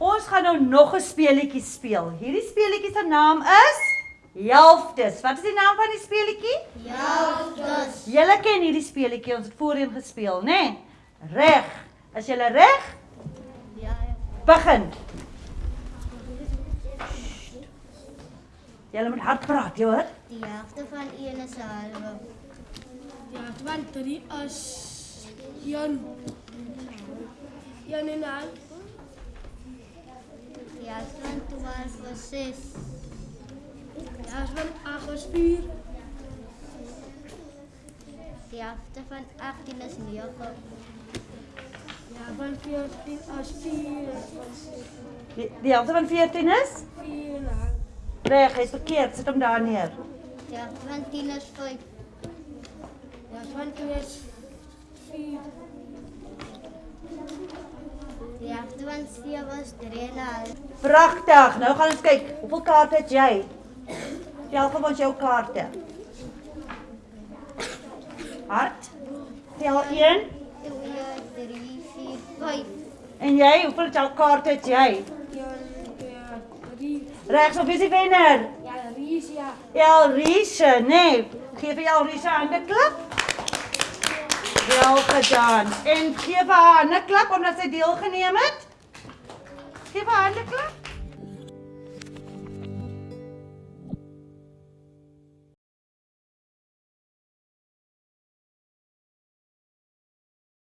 Ons gaan nou nog 'n speletjie speel. Hierdie speletjie se naam is Helftes. Wat is die naam van die speletjie? Helftes. Julle ken hierdie speletjie, ons het voorheen gespeel, né? Nee? Reg. Is julle reg? Ja. Begin. Julle moet hard praat, jy hoor? Die helfte van 1 is 'n halwe. Ja, want drie is Jan. Jan en al. Die helfte van 12 is 6. Ja, is van ag is vier. Die helfte van 18 is 9. Ja, van veertien is vier. Die, die helfte van 14 is? Vier al. Reg, hy's verkeerd. Sit hom daar neer. Die helfte van 10 is 5. Ja, van twee is Die helfte van 7 is 3 en 'n half. Pragtig. Nou gaan ons kyk. Hoeveel kaarte het jy? Tel vir ons jou kaarte. Hart. Tel 1. 2 3 4 5. En jy, hoeveel tel kaarte het jy? Jan, ja, drie. Regs of is die wenner? Ja, Ries, ja. Elrise, nee. Geef vir Elrise 'n hande klap. Wel gedaan. En gee haar 'n klap omdat sy deelgeneem het. Geef haar 'n klap.